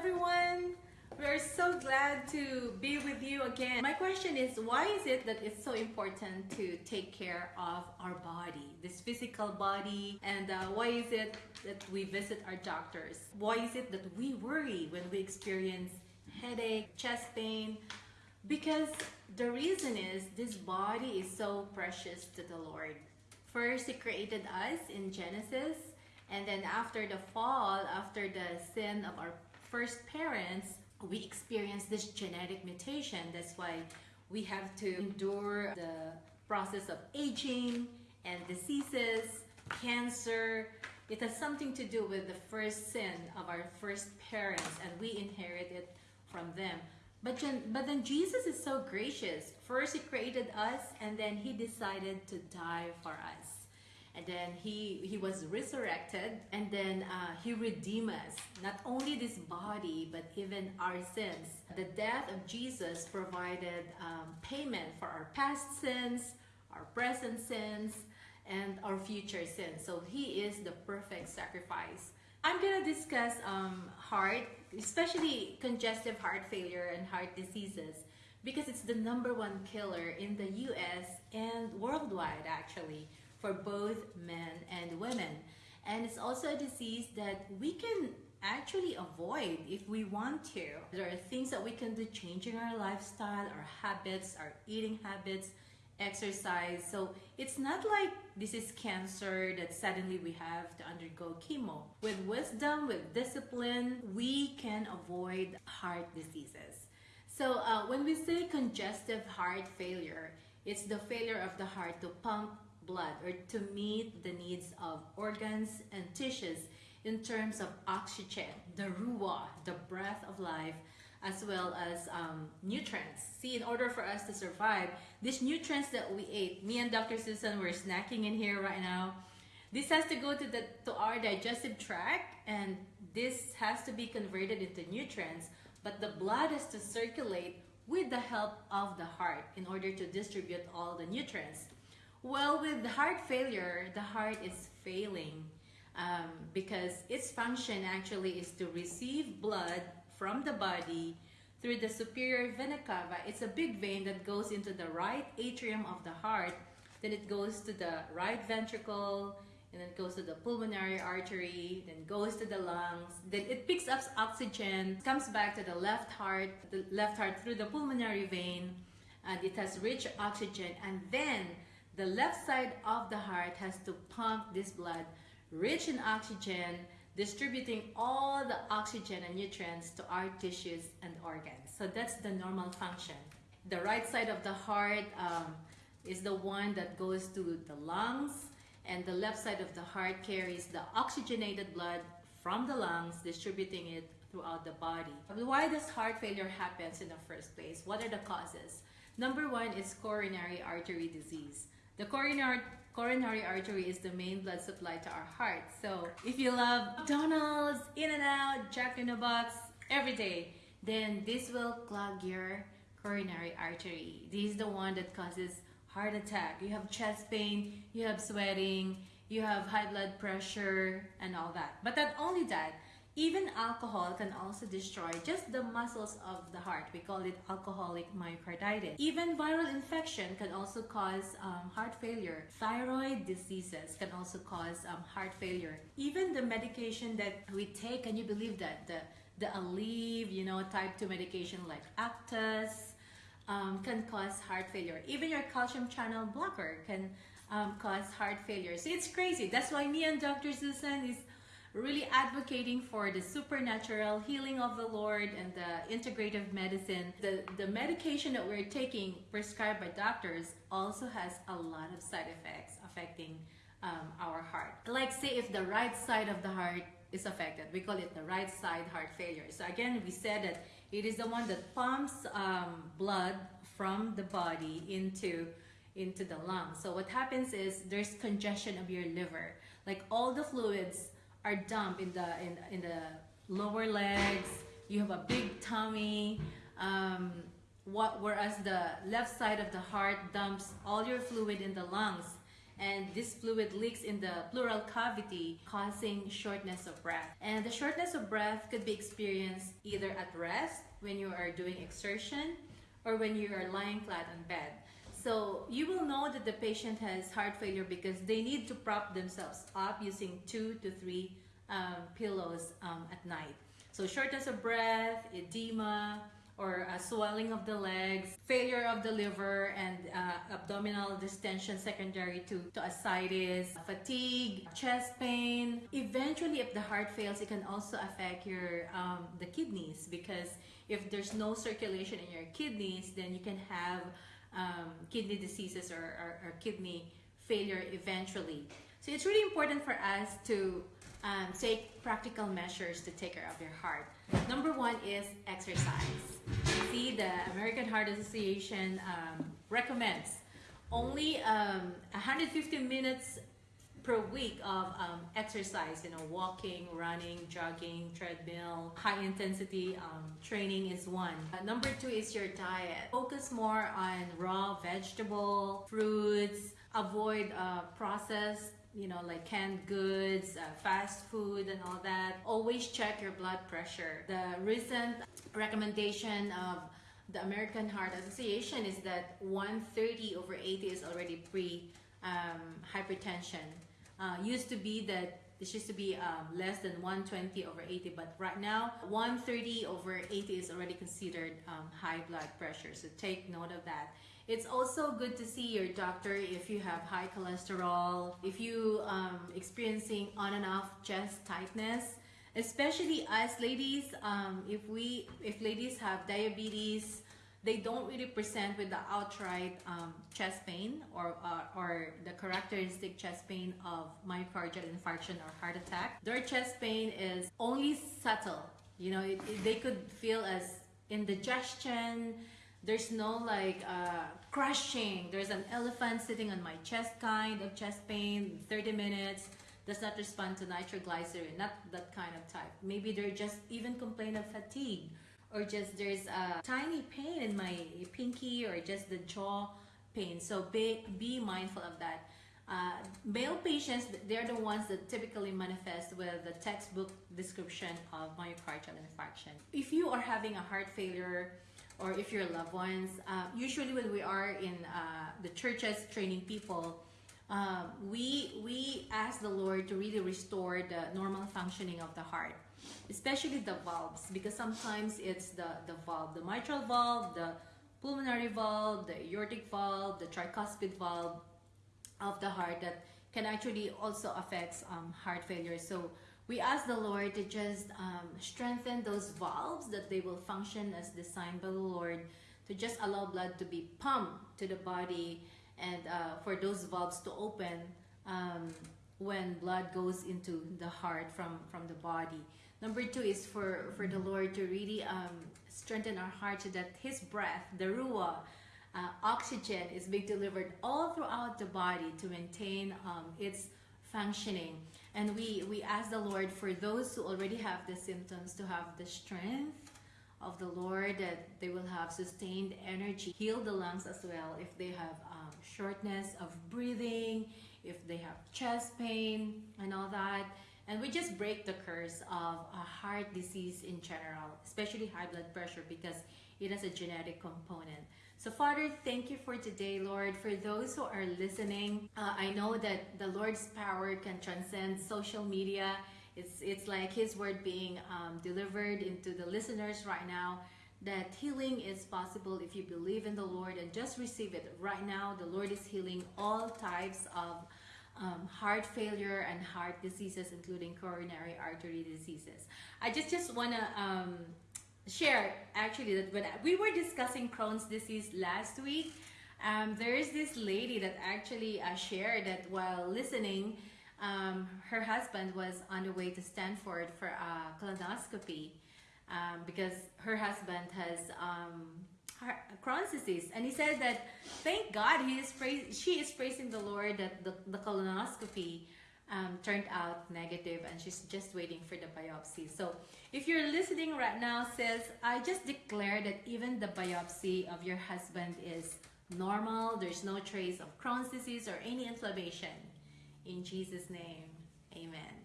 everyone. We're so glad to be with you again. My question is why is it that it's so important to take care of our body, this physical body, and uh, why is it that we visit our doctors? Why is it that we worry when we experience headache, chest pain? Because the reason is this body is so precious to the Lord. First, He created us in Genesis, and then after the fall, after the sin of our first parents, we experience this genetic mutation. That's why we have to endure the process of aging and diseases, cancer. It has something to do with the first sin of our first parents, and we inherit it from them. But, but then Jesus is so gracious. First, He created us, and then He decided to die for us and then he he was resurrected and then uh, he redeemed us. Not only this body but even our sins. The death of jesus provided um, payment for our past sins our present sins and our future sins. So he is the perfect sacrifice. I'm to discuss um, heart especially congestive heart failure and heart diseases because it's the number one killer in the us and worldwide actually for both men and women. And it's also a disease that we can actually avoid if we want to. There are things that we can do changing our lifestyle, our habits, our eating habits, exercise. So it's not like this is cancer that suddenly we have to undergo chemo. With wisdom, with discipline, we can avoid heart diseases. So uh, when we say congestive heart failure, it's the failure of the heart to pump blood or to meet the needs of organs and tissues in terms of oxygen, the ruah, the breath of life, as well as um, nutrients. See, in order for us to survive, these nutrients that we ate, me and Dr. Susan were snacking in here right now. This has to go to the to our digestive tract, and this has to be converted into nutrients. But the blood has to circulate with the help of the heart in order to distribute all the nutrients. Well, with heart failure, the heart is failing um, because its function actually is to receive blood from the body through the superior vena cava. It's a big vein that goes into the right atrium of the heart. Then it goes to the right ventricle, and then it goes to the pulmonary artery, then goes to the lungs. Then it picks up oxygen, comes back to the left heart, the left heart through the pulmonary vein, and it has rich oxygen, and then the left side of the heart has to pump this blood rich in oxygen, distributing all the oxygen and nutrients to our tissues and organs. So that's the normal function. The right side of the heart um, is the one that goes to the lungs, and the left side of the heart carries the oxygenated blood from the lungs, distributing it throughout the body. Why does heart failure happens in the first place? What are the causes? Number one is coronary artery disease. The coronary, coronary artery is the main blood supply to our heart. So if you love McDonald's, In-N-Out, Jack in the Box every day, then this will clog your coronary artery. This is the one that causes heart attack. You have chest pain, you have sweating, you have high blood pressure, and all that. But not only that, even alcohol can also destroy just the muscles of the heart. We call it alcoholic myocarditis. Even viral infection can also cause um, heart failure. Thyroid diseases can also cause um, heart failure. Even the medication that we take, can you believe that? The, the Aleve, you know, type 2 medication like Actos, um, can cause heart failure. Even your calcium channel blocker can um, cause heart failure. So it's crazy. That's why me and Dr. Susan is really advocating for the supernatural healing of the Lord and the integrative medicine. The, the medication that we're taking prescribed by doctors also has a lot of side effects affecting um, our heart. Like say if the right side of the heart is affected, we call it the right side heart failure. So again, we said that it is the one that pumps um, blood from the body into into the lungs. So what happens is there's congestion of your liver. Like all the fluids are dumped in the in, in the lower legs. You have a big tummy. Um, what, whereas the left side of the heart dumps all your fluid in the lungs. and this fluid leaks in the pleural cavity, causing shortness of breath. And the shortness of breath could be experienced either at rest, when you are doing exertion, or when you are lying flat on bed. So you will know that the patient has heart failure because they need to prop themselves up using two to three um, pillows um, at night. So shortness of breath, edema, or uh, swelling of the legs, failure of the liver, and uh, abdominal distension secondary to, to ascites, fatigue, chest pain. Eventually, if the heart fails, it can also affect your um, the kidneys because if there's no circulation in your kidneys, then you can have um, kidney diseases or, or, or, kidney failure eventually. So it's really important for us to um, take practical measures to take care of your heart. Number one is exercise. See, the American Heart Association um, recommends only um, 150 minutes per week of um, exercise, you know, walking, running, jogging, treadmill, high intensity um, training is one. Uh, number two is your diet. Focus more on raw vegetable, fruits, avoid uh, processed you know, like canned goods, uh, fast food, and all that. Always check your blood pressure. The recent recommendation of the American Heart Association is that 130 over 80 is already pre um, hypertension. Uh, used to be that this used to be um, less than 120 over 80, but right now 130 over 80 is already considered um, high blood pressure. So take note of that. It's also good to see your doctor if you have high cholesterol, if you um, experiencing on and off chest tightness, especially us ladies. Um, if we if ladies have diabetes they don't really present with the outright um, chest pain or, uh, or the characteristic chest pain of myocardial infarction or heart attack. Their chest pain is only subtle. You know, it, it, they could feel as indigestion. There's no like uh, crushing. There's an elephant sitting on my chest kind of chest pain, 30 minutes does not respond to nitroglycerin, not that kind of type. Maybe they're just even complain of fatigue or just there's a tiny pain in my pinky or just the jaw pain. So be, be mindful of that. Uh, male patients, they're the ones that typically manifest with the textbook description of myocardial infarction. If you are having a heart failure or if your loved ones, uh, usually when we are in uh, the churches training people, uh, we, we ask the Lord to really restore the normal functioning of the heart especially the valves because sometimes it's the, the valve, the mitral valve, the pulmonary valve, the aortic valve, the tricuspid valve of the heart that can actually also affect um, heart failure. So we ask the Lord to just um, strengthen those valves that they will function as designed by the Lord to just allow blood to be pumped to the body and uh, for those valves to open um, when blood goes into the heart from, from the body. Number two is for, for the Lord to really um, strengthen our heart so that His breath, the Ruah, uh, oxygen is being delivered all throughout the body to maintain um, its functioning. And we, we ask the Lord for those who already have the symptoms to have the strength of the Lord, that they will have sustained energy. Heal the lungs as well if they have um, shortness of breathing, if they have chest pain, and all that. And we just break the curse of a heart disease in general, especially high blood pressure because it has a genetic component. So Father, thank you for today, Lord. For those who are listening, uh, I know that the Lord's power can transcend social media. It's, it's like His word being um, delivered into the listeners right now that healing is possible if you believe in the Lord and just receive it. Right now, the Lord is healing all types of um, heart failure and heart diseases, including coronary artery diseases. I just just want to um, share actually that when we were discussing Crohn's disease last week, um, there is this lady that actually uh, shared that while listening, um, her husband was on the way to Stanford for a colonoscopy um, because her husband has Crohn's disease. And he said that, thank God, he is praise, she is praising the Lord that the, the colonoscopy um, turned out negative and she's just waiting for the biopsy. So if you're listening right now, says, I just declare that even the biopsy of your husband is normal. There's no trace of Crohn's disease or any inflammation. In Jesus' name, amen.